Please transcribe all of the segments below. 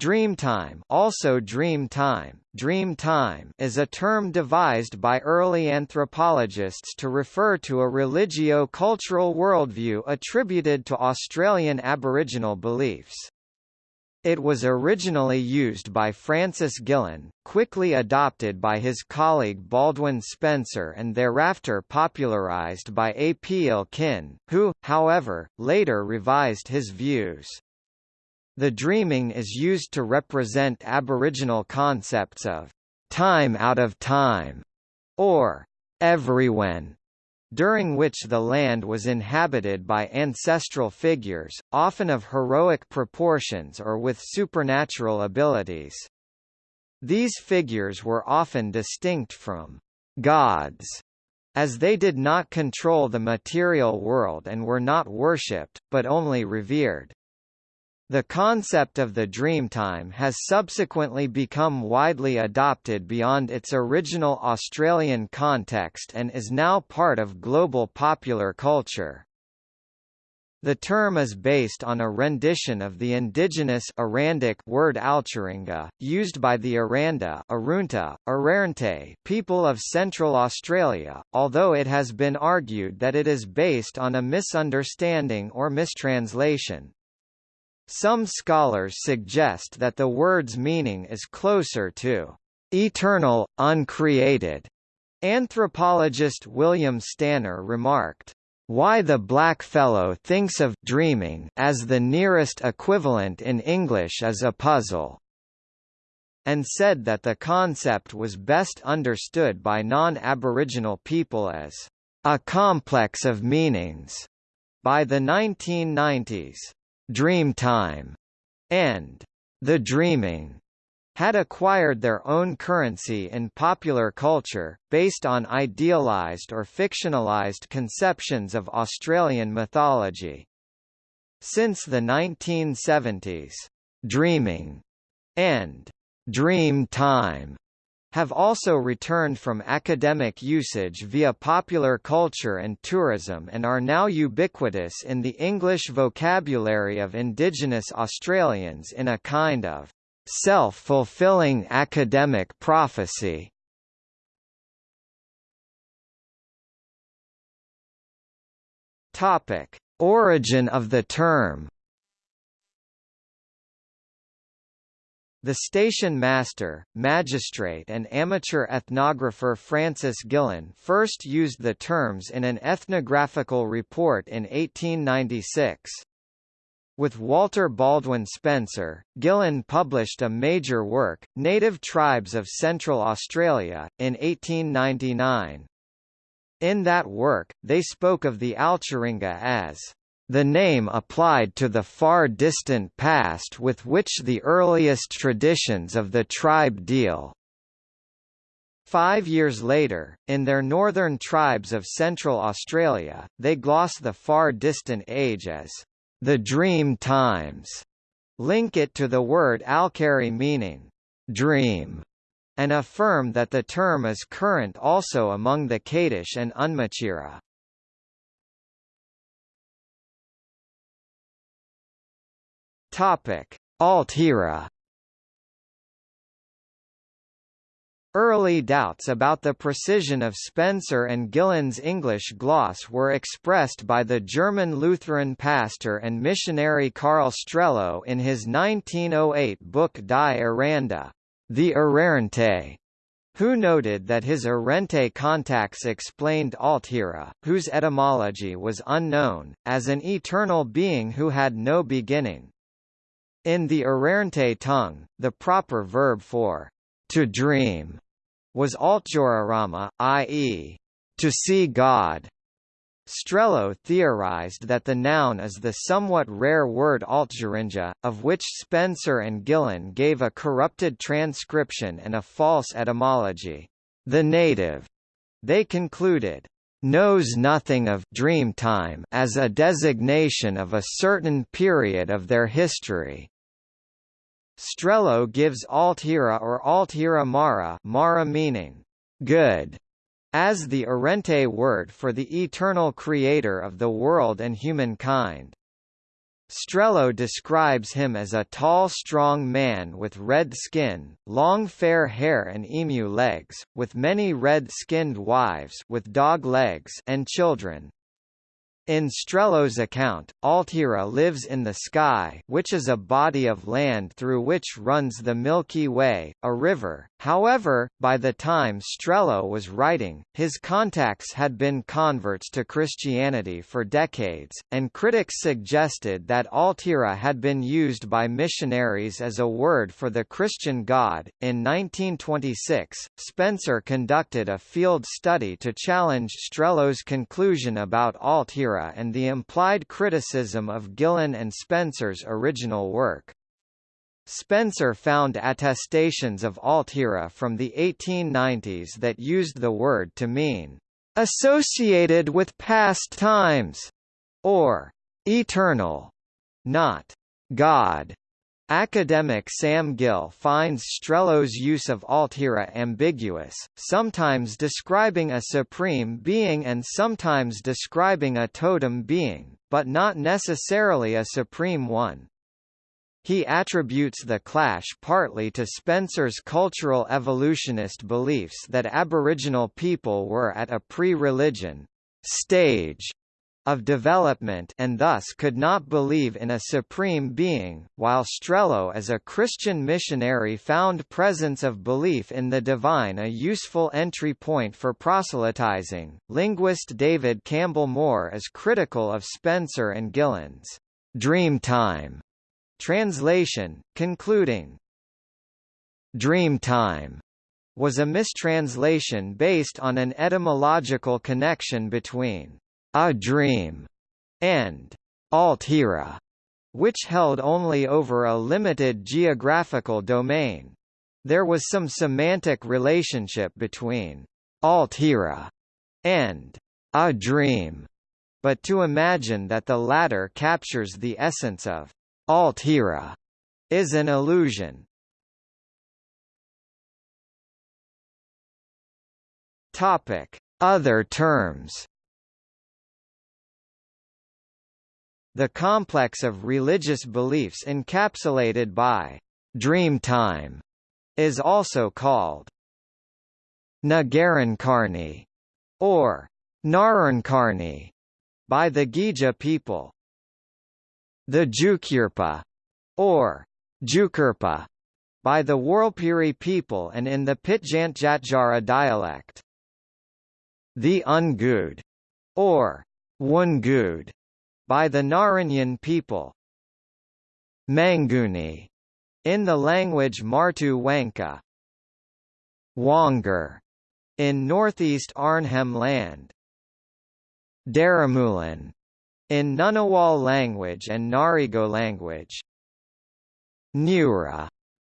Dreamtime also dream time, dream time is a term devised by early anthropologists to refer to a religio-cultural worldview attributed to Australian Aboriginal beliefs. It was originally used by Francis Gillen, quickly adopted by his colleague Baldwin Spencer and thereafter popularised by A. P. Elkin, who, however, later revised his views. The dreaming is used to represent Aboriginal concepts of time out of time, or everywhen, during which the land was inhabited by ancestral figures, often of heroic proportions or with supernatural abilities. These figures were often distinct from gods, as they did not control the material world and were not worshipped, but only revered. The concept of the Dreamtime has subsequently become widely adopted beyond its original Australian context and is now part of global popular culture. The term is based on a rendition of the indigenous Arandic word Alcheringa, used by the Aranda Arunta, Arrernte people of Central Australia, although it has been argued that it is based on a misunderstanding or mistranslation. Some scholars suggest that the word's meaning is closer to eternal, uncreated. Anthropologist William Stanner remarked, why the blackfellow thinks of dreaming as the nearest equivalent in English is a puzzle, and said that the concept was best understood by non-Aboriginal people as a complex of meanings. By the 1990s, Dreamtime, and The Dreaming had acquired their own currency in popular culture, based on idealized or fictionalized conceptions of Australian mythology. Since the 1970s, "'Dreaming' and "'Dream Time' have also returned from academic usage via popular culture and tourism and are now ubiquitous in the English vocabulary of Indigenous Australians in a kind of self-fulfilling academic prophecy. Origin of the term The station master, magistrate and amateur ethnographer Francis Gillen first used the terms in an ethnographical report in 1896. With Walter Baldwin Spencer, Gillen published a major work, Native Tribes of Central Australia, in 1899. In that work, they spoke of the Alcharinga as the name applied to the far distant past with which the earliest traditions of the tribe deal. Five years later, in their Northern Tribes of Central Australia, they gloss the far distant age as the dream times, link it to the word alkari meaning dream, and affirm that the term is current also among the Kaitish and Unmatjera. Topic: Altjira. Early doubts about the precision of Spencer and Gillen's English gloss were expressed by the German Lutheran pastor and missionary Carl Strehlow in his 1908 book Die Aranda, The Arrernte, who noted that his Arrernte contacts explained Altjira, whose etymology was unknown, as an eternal being who had no beginning. In the Arrernte tongue, the proper verb for to dream was altjorarama, i.e., to see God. Strehlow theorized that the noun is the somewhat rare word altjarinja, of which Spencer and Gillen gave a corrupted transcription and a false etymology. The native, they concluded, knows nothing of dreamtime as a designation of a certain period of their history. Strehlow gives Altjira or Altjira Mara, Mara meaning good, as the Arrernte word for the eternal creator of the world and humankind. Strehlow describes him as a tall strong man with red skin, long fair hair and emu legs, with many red-skinned wives with dog legs and children. In Strehlow's account, Altjira lives in the sky which is a body of land through which runs the Milky Way, a river. However, by the time Strehlow was writing, his contacts had been converts to Christianity for decades, and critics suggested that Altjira had been used by missionaries as a word for the Christian God. In 1926, Spencer conducted a field study to challenge Strehlow's conclusion about Altjira and the implied criticism of Gillen and Spencer's original work. Spencer found attestations of Altjira from the 1890s that used the word to mean associated with past times, or eternal, not God. Academic Sam Gill finds Strehlow's use of Altjira ambiguous, sometimes describing a supreme being and sometimes describing a totem being, but not necessarily a supreme one. He attributes the clash partly to Spencer's cultural evolutionist beliefs that Aboriginal people were at a pre-religion stage of development and thus could not believe in a supreme being, while Strehlow as a Christian missionary found presence of belief in the divine a useful entry point for proselytizing. Linguist David Campbell Moore is critical of Spencer and Gillen's Dreamtime translation, concluding, Dreamtime was a mistranslation based on an etymological connection between a Dream, and Altjira, which held only over a limited geographical domain. There was some semantic relationship between Altjira and a dream, but to imagine that the latter captures the essence of Altjira is an illusion. Topic: Other terms The complex of religious beliefs encapsulated by Dreamtime is also called Nagarankarni or Narankarni by the Gija people. The Jukurpa or Jukurpa by the Warlpiri people and in the Pitjantjatjara dialect. The Ungud or Wungud by the Naranyan people. Manguni, in the language Martu Wangka. Wongar, in northeast Arnhem land. Daramulum, in Ngunnawal language and Ngarigo language. Nura,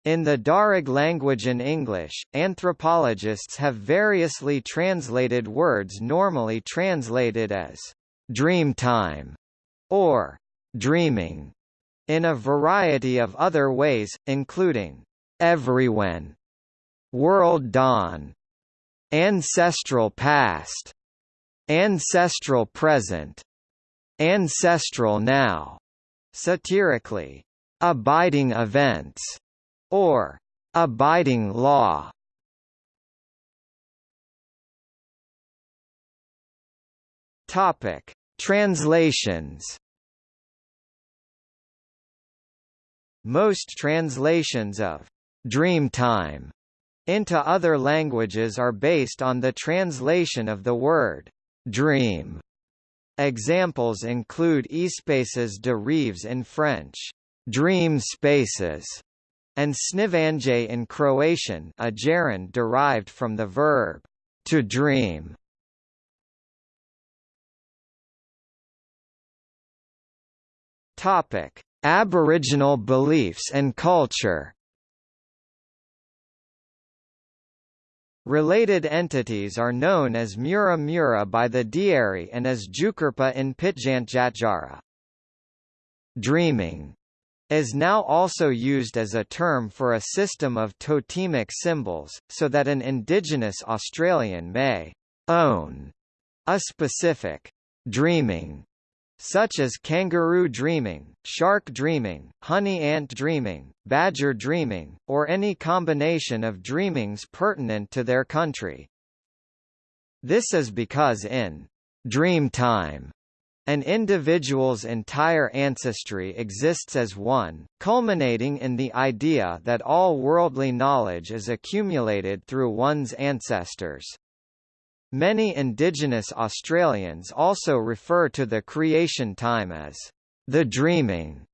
in the Darug language and English, anthropologists have variously translated words normally translated as dream time or dreaming in a variety of other ways, including everywhen, world dawn, ancestral past, ancestral present, ancestral now, satirically, abiding events, or abiding law. Topic: Translations Most translations of Dreamtime into other languages are based on the translation of the word dream. Examples include Espaces de Rêves in French, dream spaces, and snivanje in Croatian, a gerund derived from the verb to dream. Topic: Aboriginal beliefs and culture. Related entities are known as Mura Mura by the Dieri and as Jukurpa in Pitjantjatjara. Dreaming is now also used as a term for a system of totemic symbols, so that an Indigenous Australian may own a specific dreaming such as kangaroo dreaming, shark dreaming, honey ant dreaming, badger dreaming, or any combination of dreamings pertinent to their country. This is because in dream time an individual's entire ancestry exists as one, culminating in the idea that all worldly knowledge is accumulated through one's ancestors. Many Indigenous Australians also refer to the creation time as the dreaming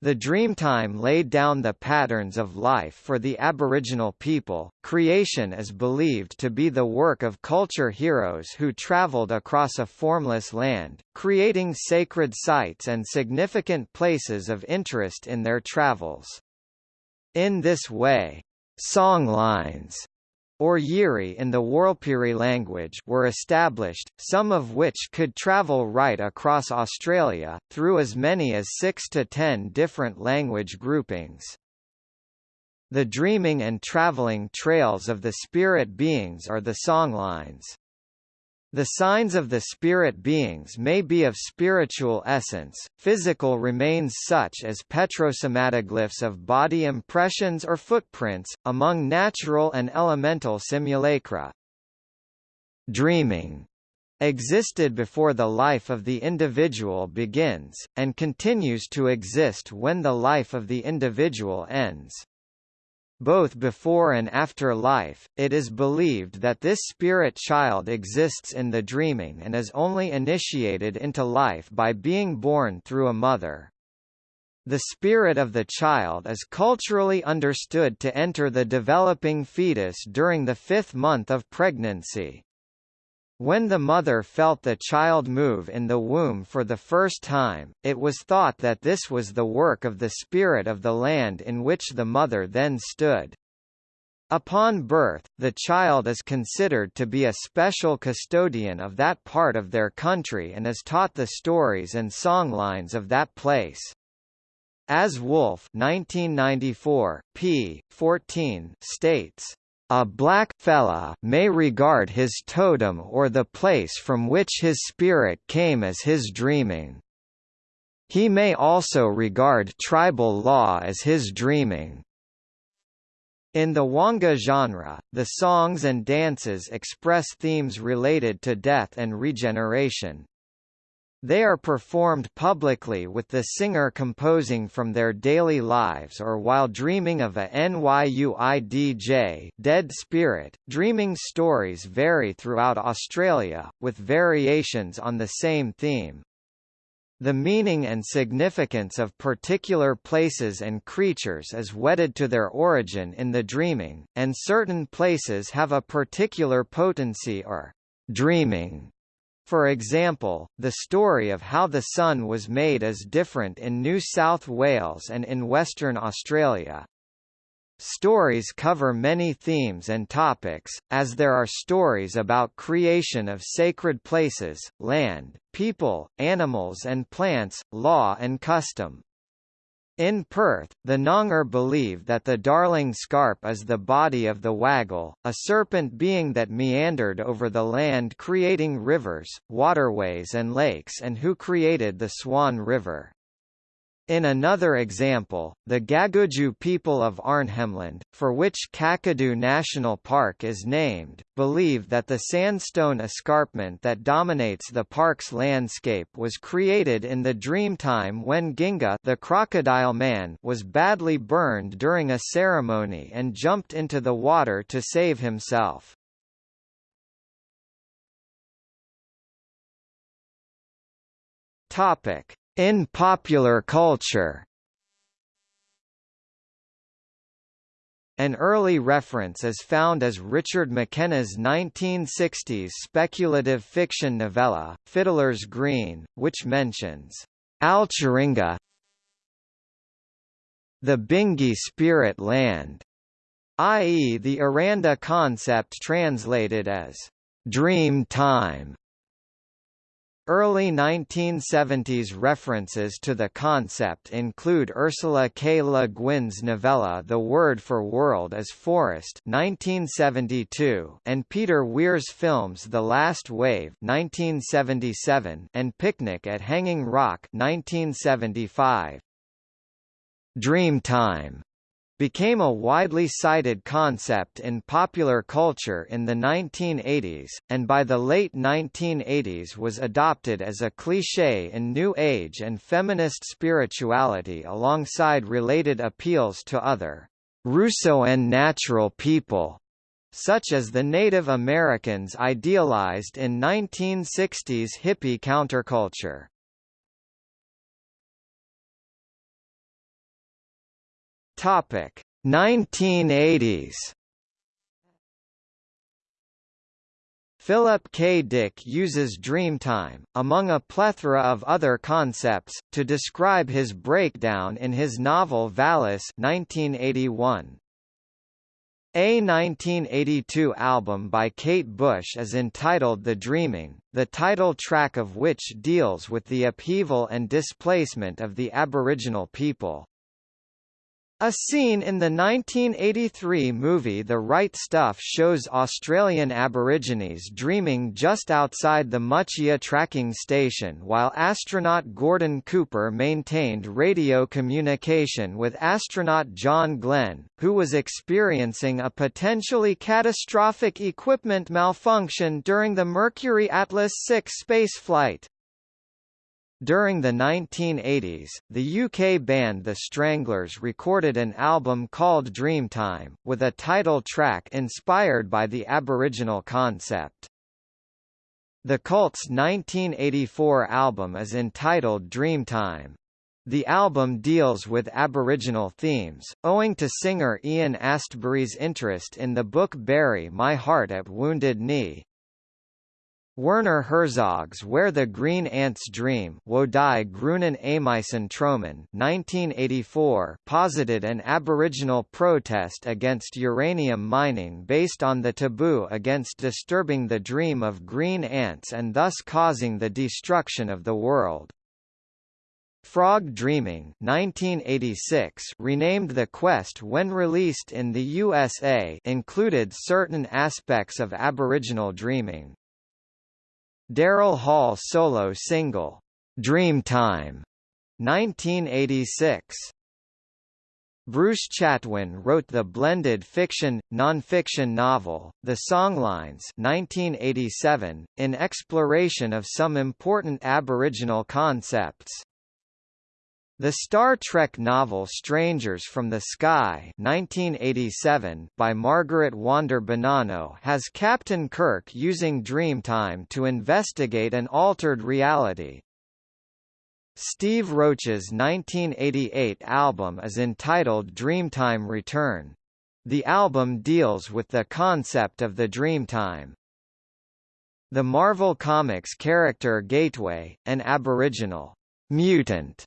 the Dreamtime laid down the patterns of life for the Aboriginal people. Creation is believed to be the work of culture heroes who travelled across a formless land, creating sacred sites and significant places of interest in their travels. In this way, songlines or Yiri in the Warlpiri language were established, some of which could travel right across Australia, through as many as six to ten different language groupings. The dreaming and travelling trails of the spirit beings are the songlines. The signs of the spirit beings may be of spiritual essence, physical remains such as petrosomatoglyphs of body impressions or footprints, among natural and elemental simulacra. Dreaming existed before the life of the individual begins, and continues to exist when the life of the individual ends. Both before and after life, it is believed that this spirit child exists in the dreaming and is only initiated into life by being born through a mother. The spirit of the child is culturally understood to enter the developing fetus during the fifth month of pregnancy. When the mother felt the child move in the womb for the first time, it was thought that this was the work of the spirit of the land in which the mother then stood. Upon birth, the child is considered to be a special custodian of that part of their country and is taught the stories and songlines of that place. As Wolf 1994, p. 14 states, a black fella may regard his totem or the place from which his spirit came as his dreaming. He may also regard tribal law as his dreaming. In the Wangga genre, the songs and dances express themes related to death and regeneration, they are performed publicly with the singer composing from their daily lives or while dreaming of a NYUIDJ dead spirit. Dreaming stories vary throughout Australia, with variations on the same theme. The meaning and significance of particular places and creatures is wedded to their origin in the dreaming, and certain places have a particular potency or dreaming for example, the story of how the sun was made is different in New South Wales and in Western Australia. Stories cover many themes and topics, as there are stories about creation of sacred places, land, people, animals and plants, law and custom. In Perth, the Noongar believe that the Darling Scarp is the body of the Wagyl, a serpent being that meandered over the land creating rivers, waterways and lakes and who created the Swan River. In another example, the Gaguju people of Arnhemland, for which Kakadu National Park is named, believe that the sandstone escarpment that dominates the park's landscape was created in the dreamtime when Ginga the crocodile man was badly burned during a ceremony and jumped into the water to save himself. Topic in popular culture An early reference is found as Richard McKenna's 1960s speculative fiction novella, Fiddler's Green, which mentions Alchiringa the Bingi spirit land, i.e. the Aranda concept translated as dream time. Early 1970s references to the concept include Ursula K. Le Guin's novella The Word for World is Forest 1972 and Peter Weir's films The Last Wave 1977 and Picnic at Hanging Rock 1975. Dreamtime became a widely cited concept in popular culture in the 1980s, and by the late 1980s was adopted as a cliché in New Age and feminist spirituality alongside related appeals to other Rousseauan natural people, such as the Native Americans idealized in 1960s hippie counterculture. Topic 1980s Philip K. Dick uses Dreamtime, among a plethora of other concepts, to describe his breakdown in his novel Valis 1981. A 1982 album by Kate Bush is entitled The Dreaming, the title track of which deals with the upheaval and displacement of the Aboriginal people. A scene in the 1983 movie The Right Stuff shows Australian Aborigines dreaming just outside the Muchea tracking station while astronaut Gordon Cooper maintained radio communication with astronaut John Glenn, who was experiencing a potentially catastrophic equipment malfunction during the Mercury Atlas 6 spaceflight. During the 1980s, the UK band The Stranglers recorded an album called Dreamtime, with a title track inspired by the Aboriginal concept. The Cult's 1984 album is entitled Dreamtime. The album deals with Aboriginal themes, owing to singer Ian Astbury's interest in the book Bury My Heart at Wounded Knee, Werner Herzog's Where the Green Ants Dream Wo die Grünen Ameisen Träumen 1984 posited an Aboriginal protest against uranium mining based on the taboo against disturbing the dream of green ants and thus causing the destruction of the world. Frog Dreaming 1986 renamed The Quest when released in the USA included certain aspects of Aboriginal dreaming, Daryl Hall solo single, Dreamtime, 1986. Bruce Chatwin wrote the blended fiction, non-fiction novel, The Songlines 1987, in exploration of some important Aboriginal concepts. The Star Trek novel Strangers from the Sky 1987 by Margaret Wander Bonanno has Captain Kirk using Dreamtime to investigate an altered reality. Steve Roach's 1988 album is entitled Dreamtime Return. The album deals with the concept of the Dreamtime. The Marvel Comics character Gateway, an Aboriginal mutant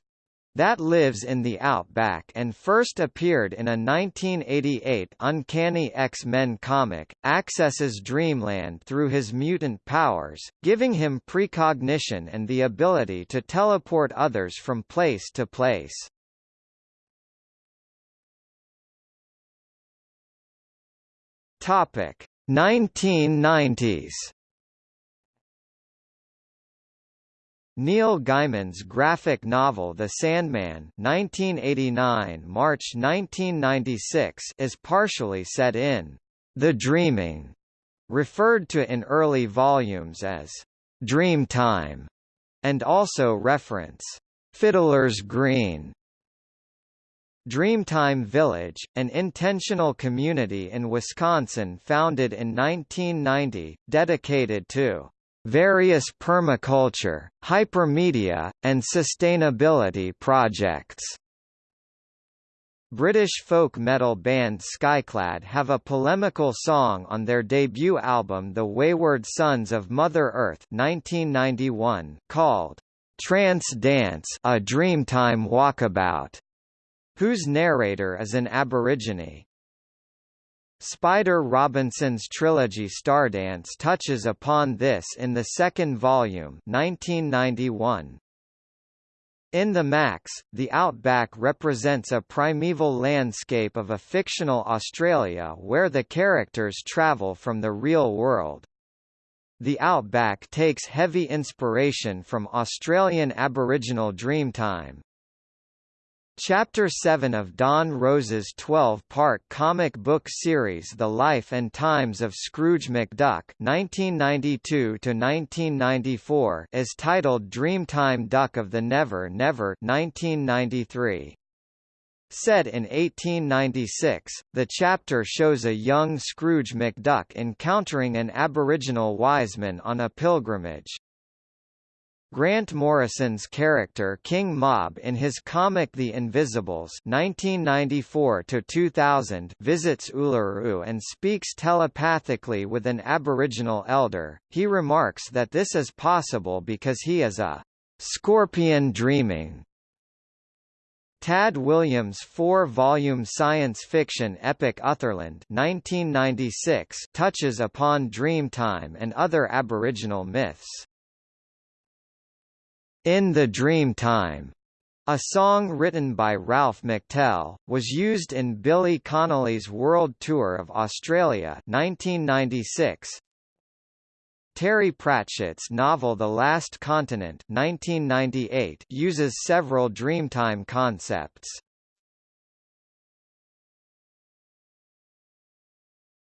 that lives in the Outback and first appeared in a 1988 Uncanny X-Men comic, accesses Dreamland through his mutant powers, giving him precognition and the ability to teleport others from place to place. Topic 1990s Neil Gaiman's graphic novel The Sandman 1989 March 1996 is partially set in The Dreaming, referred to in early volumes as Dreamtime, and also reference Fiddler's Green. Dreamtime Village, an intentional community in Wisconsin founded in 1990, dedicated to various permaculture, hypermedia, and sustainability projects. British folk metal band Skyclad have a polemical song on their debut album The Wayward Sons of Mother Earth 1991 called Trance Dance A Dreamtime Walkabout, whose narrator is an Aborigine. Spider Robinson's trilogy Stardance touches upon this in the second volume 1991. In the Maxx, the outback represents a primeval landscape of a fictional Australia where the characters travel from the real world. The outback takes heavy inspiration from Australian Aboriginal Dreamtime, Chapter 7 of Don Rosa's 12-part comic book series The Life and Times of Scrooge McDuck (1992–1994) is titled Dreamtime Duck of the Never Never (1993). Set in 1896, the chapter shows a young Scrooge McDuck encountering an Aboriginal wiseman on a pilgrimage. Grant Morrison's character King Mob in his comic The Invisibles 1994 visits Uluru and speaks telepathically with an Aboriginal elder. He remarks that this is possible because he is a scorpion dreaming. Tad Williams' four-volume science fiction epic Otherland 1996 touches upon Dreamtime and other Aboriginal myths. In the Dreamtime, a song written by Ralph McTell, was used in Billy Connolly's World Tour of Australia 1996. Terry Pratchett's novel The Last Continent 1998 uses several Dreamtime concepts.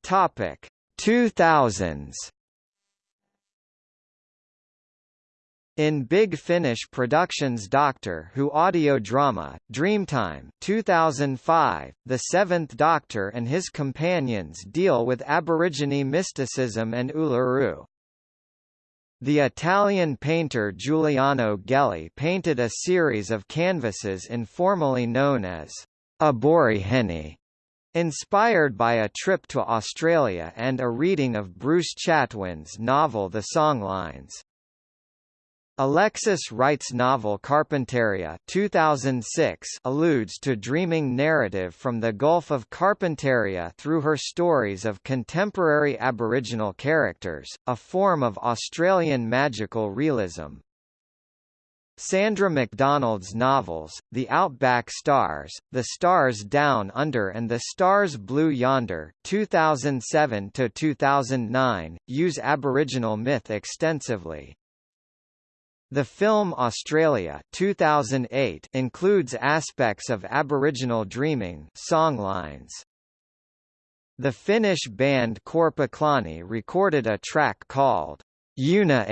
Topic 2000s In Big Finish Productions Doctor Who audio drama, Dreamtime 2005, the Seventh Doctor and his companions deal with Aborigine mysticism and Uluru. The Italian painter Giuliano Ghelli painted a series of canvases informally known as Aborigine, inspired by a trip to Australia and a reading of Bruce Chatwin's novel The Songlines. Alexis Wright's novel Carpentaria 2006 alludes to dreaming narrative from the Gulf of Carpentaria through her stories of contemporary Aboriginal characters, a form of Australian magical realism. Sandra McDonald's novels, The Outback Stars, The Stars Down Under and The Stars Blue Yonder 2007–2009, use Aboriginal myth extensively. The film Australia 2008 includes aspects of Aboriginal dreaming songlines. The Finnish band Korpiklaani recorded a track called Una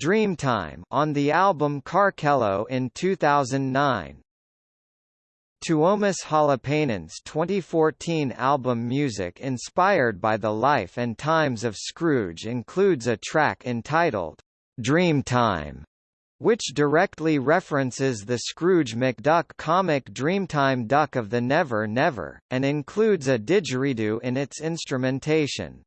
Dreamtime on the album Karkelo in 2009. Tuomas Holopainen's 2014 album music inspired by the life and times of Scrooge includes a track entitled Dreamtime, which directly references the Scrooge McDuck comic Dreamtime Duck of the Never Never, and includes a didgeridoo in its instrumentation.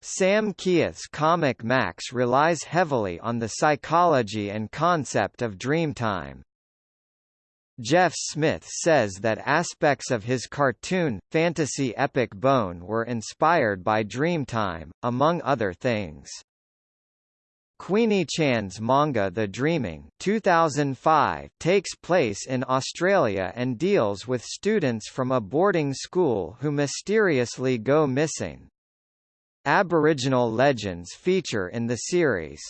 Sam Kieth's comic Maxx relies heavily on the psychology and concept of Dreamtime. Jeff Smith says that aspects of his cartoon, fantasy epic Bone were inspired by Dreamtime, among other things. Queenie Chan's manga The Dreaming 2005 takes place in Australia and deals with students from a boarding school who mysteriously go missing. Aboriginal legends feature in the series.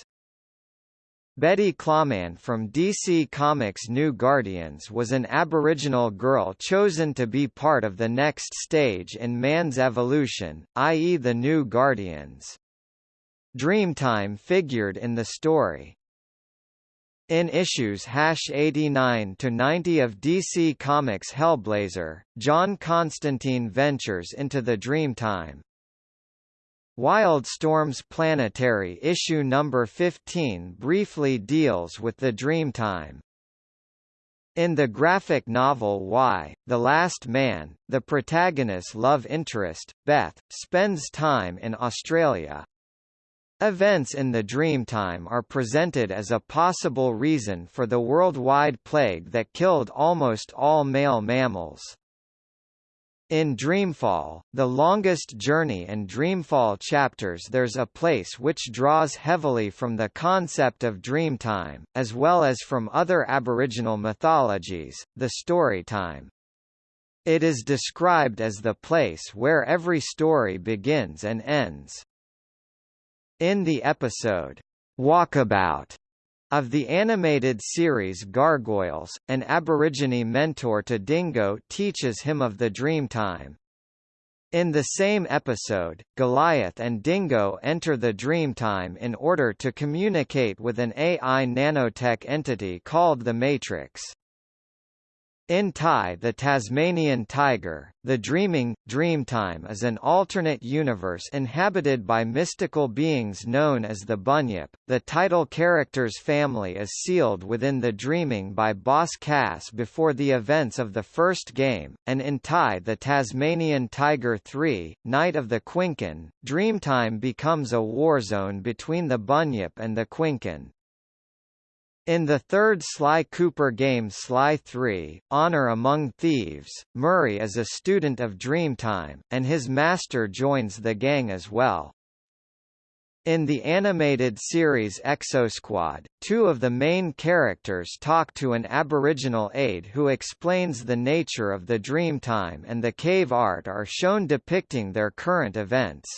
Betty Clawman from DC Comics' New Guardians was an Aboriginal girl chosen to be part of the next stage in man's evolution, i.e. the New Guardians. Dreamtime figured in the story. In issues 89 to 90 of DC Comics Hellblazer, John Constantine ventures into the Dreamtime. Wildstorm's Planetary issue number 15 briefly deals with the Dreamtime. In the graphic novel Y:, The Last Man, the protagonist's love interest, Beth, spends time in Australia, Events in the Dreamtime are presented as a possible reason for the worldwide plague that killed almost all male mammals. In Dreamfall, the longest journey and Dreamfall chapters there's a place which draws heavily from the concept of dreamtime, as well as from other Aboriginal mythologies, the storytime. It is described as the place where every story begins and ends. In the episode, Walkabout, of the animated series Gargoyles, an Aborigine mentor to Dingo teaches him of the Dreamtime. In the same episode, Goliath and Dingo enter the Dreamtime in order to communicate with an AI nanotech entity called the Matrix. In Ty the Tasmanian tiger, the dreaming, Dreamtime is an alternate universe inhabited by mystical beings known as the Bunyip. The title character's family is sealed within the dreaming by Boss Cass before the events of the first game, and in Ty the Tasmanian Tiger 3, Night of the Quinkan, Dreamtime becomes a warzone between the Bunyip and the Quinkan. In the third Sly Cooper game Sly 3, Honor Among Thieves, Murray is a student of Dreamtime, and his master joins the gang as well. In the animated series Exosquad, two of the main characters talk to an Aboriginal aide who explains the nature of the Dreamtime and the cave art are shown depicting their current events.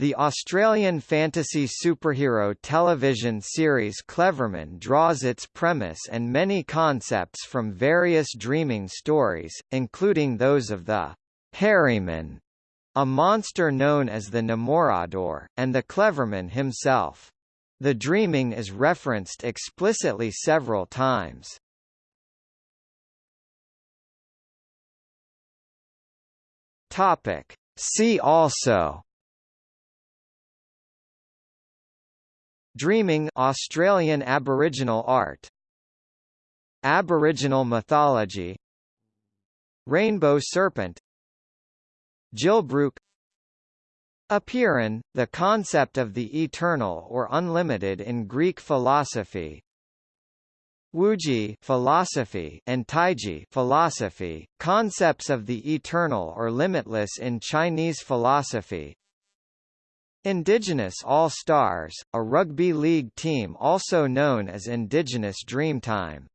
The Australian fantasy superhero television series Cleverman draws its premise and many concepts from various dreaming stories, including those of the Harryman, a monster known as the Namorrodor, and the Cleverman himself. The dreaming is referenced explicitly several times. Topic. See also Dreaming Australian Aboriginal art. Aboriginal mythology. Rainbow serpent. Gilbrook Apeiron, the concept of the eternal or unlimited in Greek philosophy. Wuji philosophy and Taiji philosophy, concepts of the eternal or limitless in Chinese philosophy Indigenous All-Stars, a rugby league team also known as Indigenous Dreamtime.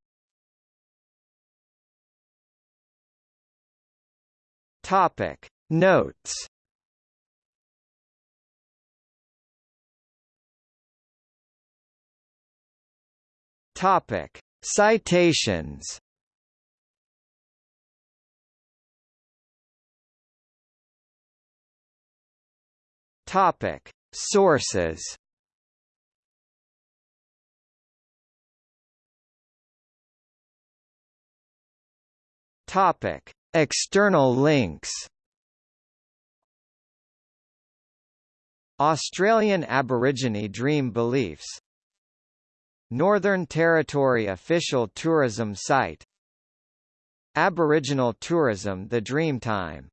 Topic Notes Topic Citations Topic: Sources. Topic: External links. Australian Aborigine Dream Beliefs. Northern Territory official tourism site. Aboriginal tourism The Dreamtime